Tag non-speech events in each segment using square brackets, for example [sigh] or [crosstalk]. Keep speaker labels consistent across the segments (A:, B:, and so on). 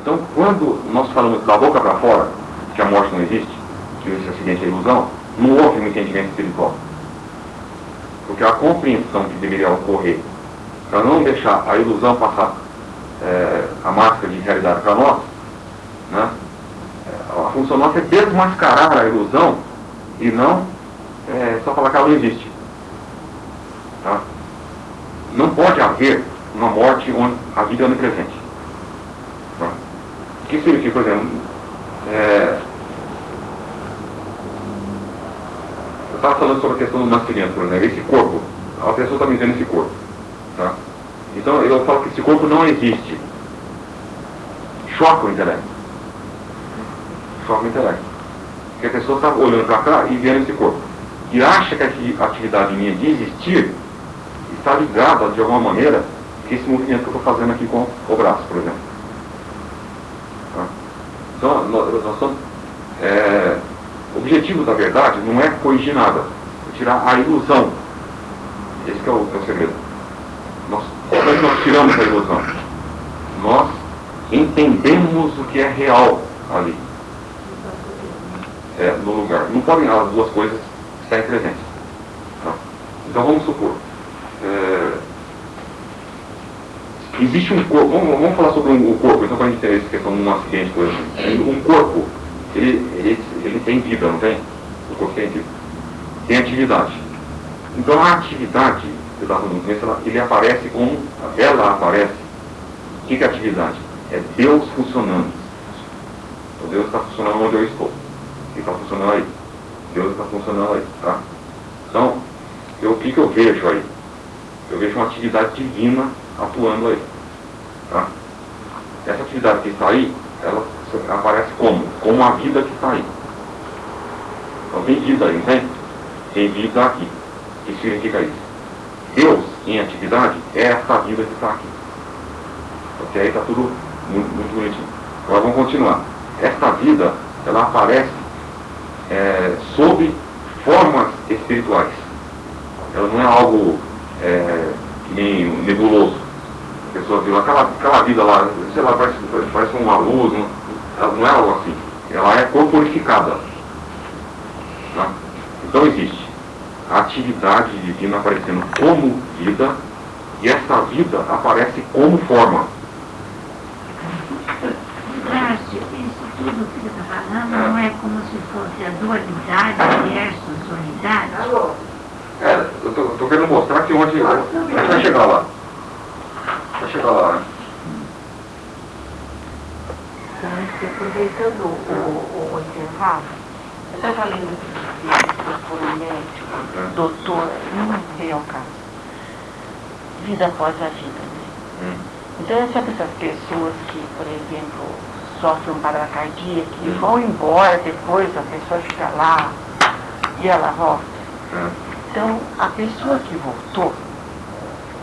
A: Então, quando nós falamos da boca para fora, que a morte não existe, que acidente é ilusão, não houve um entendimento espiritual. Porque a compreensão que deveria ocorrer para não deixar a ilusão passar é, a máscara de realidade para nós, né? É, a função nossa é desmascarar a ilusão e não é, só falar que ela não existe. Tá? Não pode haver uma morte onde a vida é onipresente. Que significa, por exemplo, é, eu estava falando sobre a questão do nascimento, por exemplo, esse corpo, a pessoa está me dizendo esse corpo. Tá? Então eu falo que esse corpo não existe. Choca o intelecto. Choca o intelecto. Porque a pessoa está olhando para cá e vendo esse corpo. E acha que a atividade minha de existir está ligada de alguma maneira que esse movimento que eu estou fazendo aqui com o braço, por exemplo. Tá? Nós, é, o objetivo da verdade não é corrigir nada, é tirar a ilusão. Esse é o, é o segredo. Nós, é nós tiramos a ilusão? Nós entendemos o que é real ali. É, no lugar. Não podem as duas coisas estarem presentes. Tá? Então vamos supor. É, existe um corpo, vamos, vamos falar sobre um, o corpo, então para a gente ter essa questão de um acidente, por exemplo. Um corpo, ele, ele, ele tem vida, não tem? O corpo tem vida. Tem atividade. Então a atividade começo, ele aparece como, ela aparece. O que é atividade? É Deus funcionando. O Deus está funcionando onde eu estou. Ele está funcionando aí. Deus está funcionando aí, tá? Então, eu, o que, que eu vejo aí? Eu vejo uma atividade divina atuando aí. Tá? Essa atividade que está aí, ela aparece como? Como a vida que está aí. Então tem vida aí, entende? Tem vida aqui. O que significa isso? Deus em atividade é essa vida que está aqui. Ok? Aí está tudo muito, muito bonitinho. Agora vamos continuar. Esta vida, ela aparece é, sob formas espirituais. Ela não é algo é, que nem nebuloso. A pessoa viu aquela, aquela vida lá, sei lá, parece, parece uma luz, não, ela não é algo assim. Ela é corporificada. Tá? Então existe a atividade divina aparecendo como vida e essa vida aparece como forma.
B: Márcio, isso tudo que você está falando não é como se fosse a dualidade versus unidade?
A: É, eu estou querendo mostrar que onde. A gente vai chegar lá. Vai chegar lá, né?
C: Então, aproveitando o, o, o intervalo, eu estava lendo por um médico, doutor, não veio ao caso, vida após a vida. Né?
A: Hum.
C: Então, sabe essas pessoas que, por exemplo, sofrem um parada cardíaca e vão embora depois, a pessoa fica lá e ela volta.
A: Hum.
C: Então, a pessoa que voltou,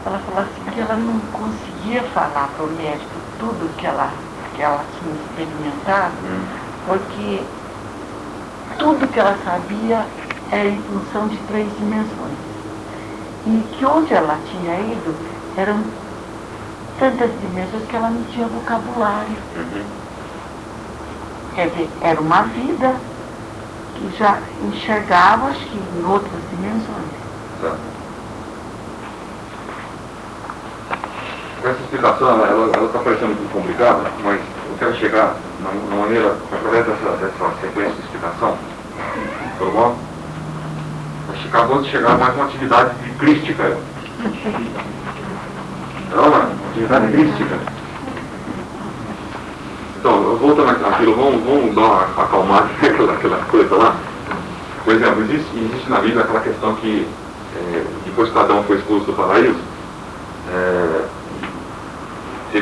C: ela falou assim que ela não conseguia falar para o médico tudo que ela, que ela tinha experimentado,
A: Hum.
C: porque tudo que ela sabia era em função de três dimensões. E que onde ela tinha ido eram tantas dimensões que ela não tinha vocabulário.
A: Uhum.
C: Quer dizer, era uma vida que já enxergava, acho que em outras dimensões.
A: Tá. Essa explicação, ela está parecendo muito complicada, mas eu quero chegar na, na maneira, através dessa, dessa sequência de explicação, tá bom? Acabou de chegar mais uma atividade de crística. Não, uma atividade crística. Então, voltando àquilo, vamos, vamos dar uma acalmada [laughs] aquela coisa lá. Por exemplo, existe, existe na Bíblia aquela questão que, é, depois que Adão foi expulso do paraíso, é,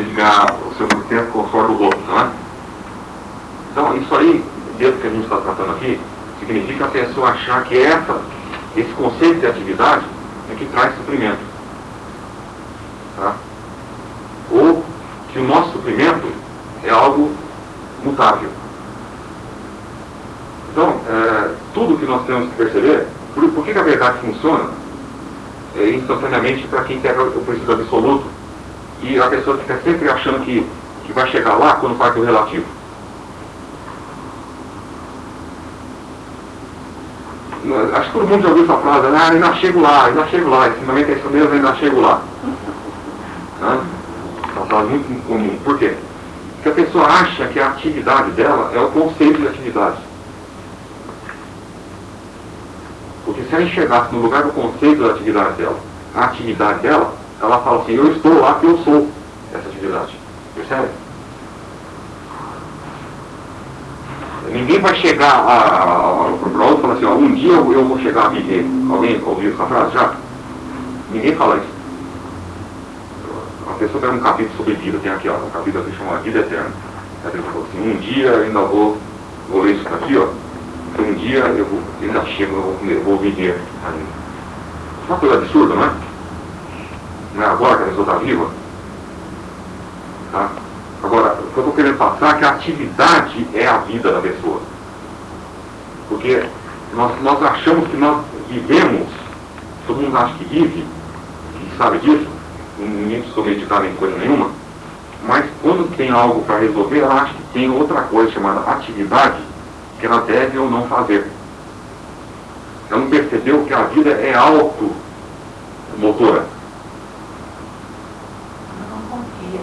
A: ganhar o seu tempo com o rosto, não é? Então, isso aí, dentro do que a gente está tratando aqui, significa a pessoa achar que essa, esse conceito de atividade é que traz suprimento. Tá? Ou que o nosso suprimento é algo mutável. Então, é, tudo que nós temos que perceber, por, por que, que a verdade funciona é, instantaneamente para quem quer o princípio absoluto e a pessoa fica sempre achando que que vai chegar lá quando parte o relativo? Acho que todo mundo já ouviu essa frase, né? ah, ainda chego lá, ainda chego lá, esse momento é isso mesmo, ainda chego lá. [laughs] Né? É uma frase muito comum. Por quê? Porque a pessoa acha que a atividade dela é o conceito de atividade. Porque se ela enxergasse no lugar do conceito da atividade dela, a atividade dela, ela fala assim, eu estou lá que eu sou essa atividade. Percebe? Ninguém vai chegar para outro e falar assim, ó, um dia eu, eu vou chegar a viver. Alguém ouviu essa frase já? Ninguém fala isso. A pessoa tem um capítulo sobre vida, tem aqui, ó, um capítulo que chama Vida Eterna. A pessoa falou assim, um dia eu ainda vou, vou ler isso aqui, ó. Um dia eu vou, ainda chego, eu vou, eu vou viver ainda. Uma coisa absurda, não é? Não é agora que a pessoa está viva? Tá? Agora, o que eu estou querendo passar é que a atividade é a vida da pessoa. Porque nós, nós achamos que nós vivemos, todo mundo acha que vive, sabe disso, ninguém precisa meditar em coisa nenhuma, mas quando tem algo para resolver, ela acha que tem outra coisa chamada atividade que ela deve ou não fazer. Ela não percebeu que a vida é automotora.
C: Ela não confia.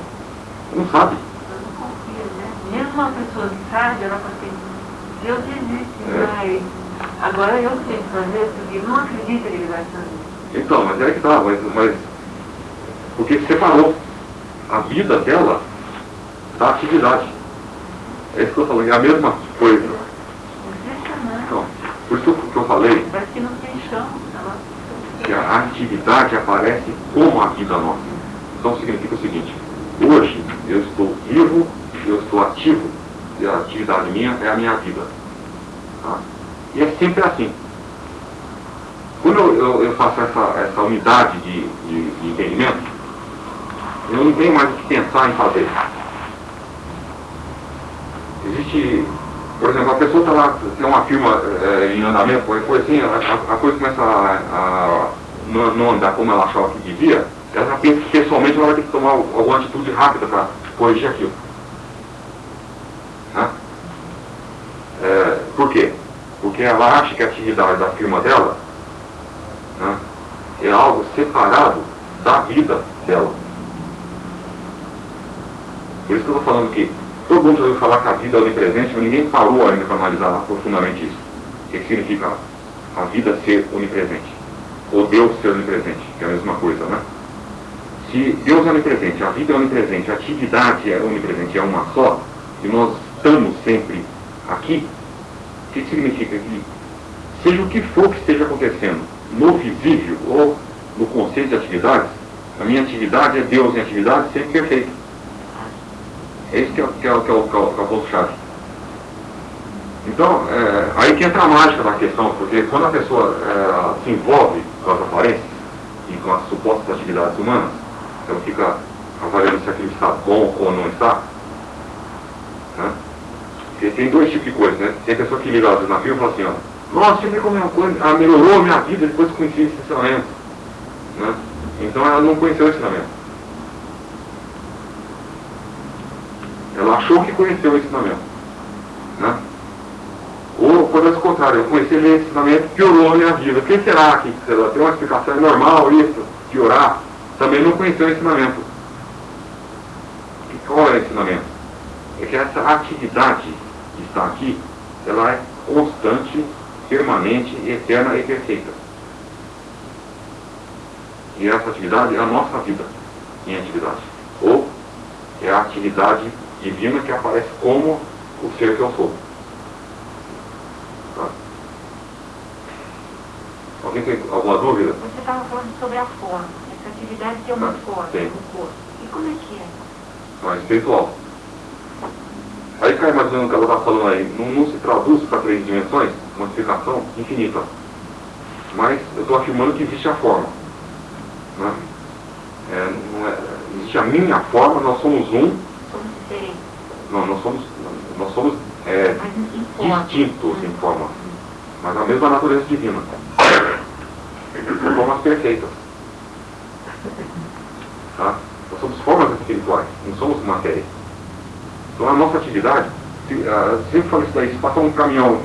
A: Não sabe.
C: Ela não confia, né? Mesmo uma pessoa que sabe, ela fala assim, Deus existe,
A: É.
C: mas agora eu sei fazer, porque não acredita que ele vai fazer.
A: Então, mas é que tá, mas, mas porque separou a vida dela da atividade. É isso que eu falei, é a mesma coisa. Então, por isso que eu falei
C: Parece que não tem chão.
A: Que a atividade aparece como a vida nossa. Então significa o seguinte, eu estou vivo, eu estou ativo, e a atividade minha é a minha vida. Tá? E é sempre assim. Quando eu, eu- eu faço essa, essa unidade de, de, de entendimento, eu não tenho mais o que pensar em fazer. Existe, por exemplo, a pessoa está lá, tem uma firma eh, em andamento, coisa assim, a, a- coisa começa a, a não andar como ela achava que devia, ela já pensa que pessoalmente ela vai ter que tomar alguma atitude rápida para corrigir aquilo. Né? Eh, por quê? Porque ela acha que a atividade da firma dela né, é algo separado da vida dela. Por isso que eu estou falando que todo mundo já ouviu falar que a vida é onipresente, mas ninguém parou ainda para analisar profundamente isso. O que significa a vida ser onipresente? Ou Deus ser onipresente, que é a mesma coisa, né? Se Deus é onipresente, a vida é onipresente, a atividade é onipresente, é uma só, e nós estamos sempre aqui, o que significa que, seja o que for que esteja acontecendo, no visível ou no conceito de atividades, a minha atividade é Deus em atividade sempre perfeita. É isso que é, que é, que é, o- que é, o- que é o ponto-chave. Então, é, aí que entra a mágica da questão, porque quando a pessoa é, se envolve com as aparências e com as supostas atividades humanas, ela fica avaliando se aquilo está bom ou não está. Né? Tem dois tipos de coisa, né? Tem pessoa que liga às vezes na firma e fala assim, ó, nossa, vê como uma coisa, ela melhorou a minha vida depois que conheci esse ensinamento. Né? Então ela não conheceu o ensinamento. Ela achou que conheceu o ensinamento. Né? Ou, por outro contrário, eu conheci esse ensinamento piorou a minha vida. O que será que será? tem uma explicação? É normal isso? Piorar? Também não conheceu o ensinamento. E qual é o ensinamento? É que essa atividade que está aqui, ela é constante, permanente, eterna e perfeita. E essa atividade é a nossa vida em atividade. Ou é a atividade divina que aparece como o ser que eu sou. Tá? Alguém tem alguma dúvida?
C: Você estava falando sobre a forma. Atividade tem uma
A: Ah,
C: forma
A: tem.
C: no corpo. E como é que é?
A: É espiritual. Aí cai mais ou menos o que ela está falando aí. Não, não se traduz para três dimensões, uma explicação infinita. Mas eu estou afirmando que existe a forma. Né? É, não é- existe a minha forma, nós somos um,
C: Somos diferentes.
A: não, nós somos, nós somos é, distintos em forma, mas a mesma natureza divina. São formas perfeitas. Tá? Nós somos formas espirituais, não somos matéria. Então a nossa atividade, se, uh, sempre falo isso daí, se passar um caminhão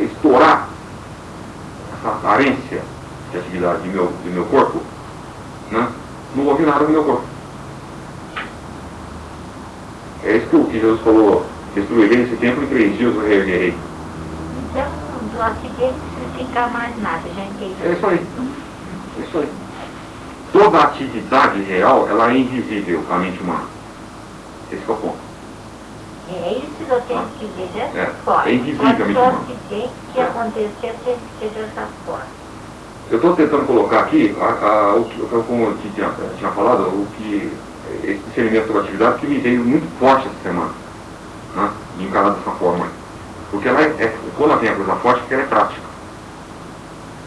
A: estourar essa carência de atividade do meu, do meu corpo, né, não houve nada no meu corpo. É isso que Jesus falou, destruirei esse templo em três dias, eu reerguerei.
B: Então, do acidente não fica mais nada, já entendi.
A: É isso aí. É isso aí. Toda atividade real, ela é invisível à mente humana. Esse é o ponto.
B: É isso que eu tenho que ver dessa
A: É,
B: forma.
A: é invisível,
B: Quando
A: mente humana.
B: acidente que acontecer, tem que ser dessa forma.
A: Eu estou tentando colocar aqui, a, a, o que, como eu tinha, tinha falado, o que esse discernimento sobre atividade que me veio muito forte essa semana, né, de encarar dessa forma. Porque ela é, é- quando ela tem a coisa forte, porque ela é prática.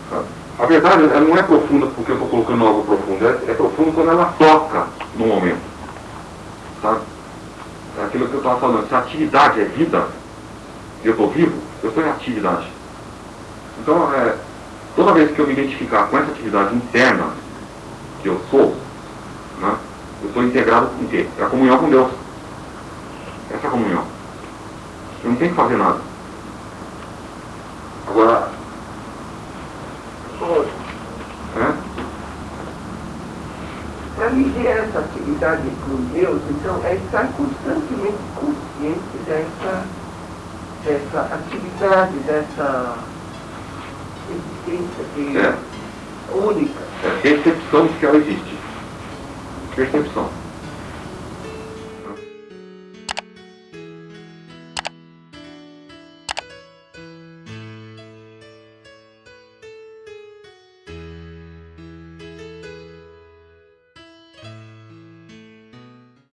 A: sabe? A verdade, ela não é profunda porque eu estou colocando algo profundo, é, é profundo quando ela toca no momento. Sabe? É aquilo que eu estava falando, se a atividade é vida, eu estou vivo, eu estou em atividade. Então, é, toda vez que eu me identificar com essa atividade interna que eu sou, né, eu estou integrado com o quê? É a comunhão com Deus. Essa é a comunhão. Eu não tenho que fazer nada. Agora,
D: Olha,
A: né,
D: Viver essa atividade com Deus, então, é estar constantemente consciente dessa, dessa atividade, dessa existência que
A: É.
D: única.
A: é percepção de que ela existe. Percepção.